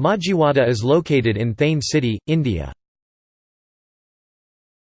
Majiwada is located in Thane city, India.